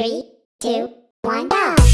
Three, two, one, go!